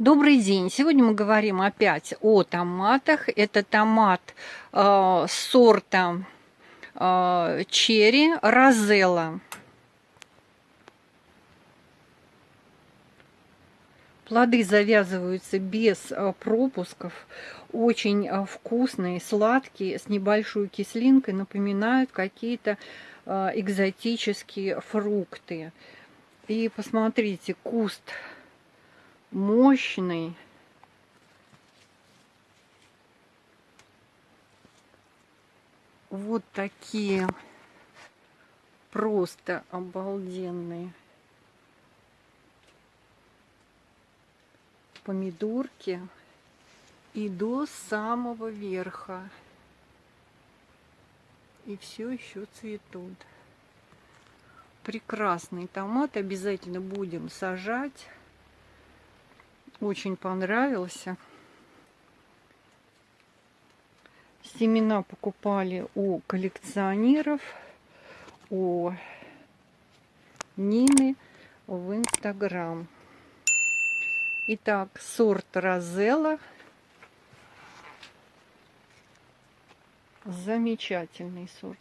Добрый день! Сегодня мы говорим опять о томатах. Это томат э, сорта э, черри розелла. Плоды завязываются без э, пропусков. Очень э, вкусные, сладкие, с небольшой кислинкой. Напоминают какие-то э, экзотические фрукты. И посмотрите, куст мощный. Вот такие просто обалденные помидорки и до самого верха. И все еще цветут. Прекрасный томат. Обязательно будем сажать очень понравился. Семена покупали у коллекционеров, у Нины в Инстаграм. Итак, сорт Розелла. Замечательный сорт.